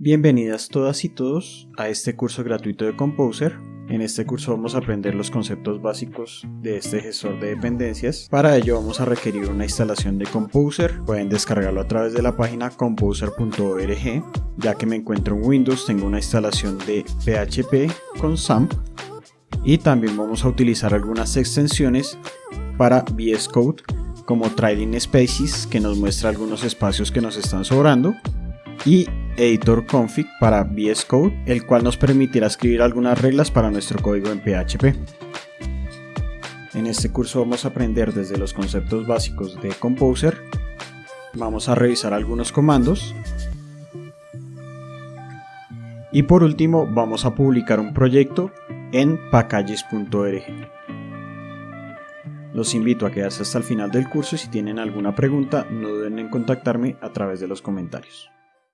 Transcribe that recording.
Bienvenidas todas y todos a este curso gratuito de Composer. En este curso vamos a aprender los conceptos básicos de este gestor de dependencias. Para ello vamos a requerir una instalación de Composer. Pueden descargarlo a través de la página composer.org. Ya que me encuentro en Windows tengo una instalación de PHP con SAMP. Y también vamos a utilizar algunas extensiones para VS Code como Trailing Spaces que nos muestra algunos espacios que nos están sobrando y editor config para VS Code, el cual nos permitirá escribir algunas reglas para nuestro código en PHP. En este curso vamos a aprender desde los conceptos básicos de Composer, vamos a revisar algunos comandos y por último vamos a publicar un proyecto en packages.org. Los invito a quedarse hasta el final del curso y si tienen alguna pregunta no duden en contactarme a través de los comentarios.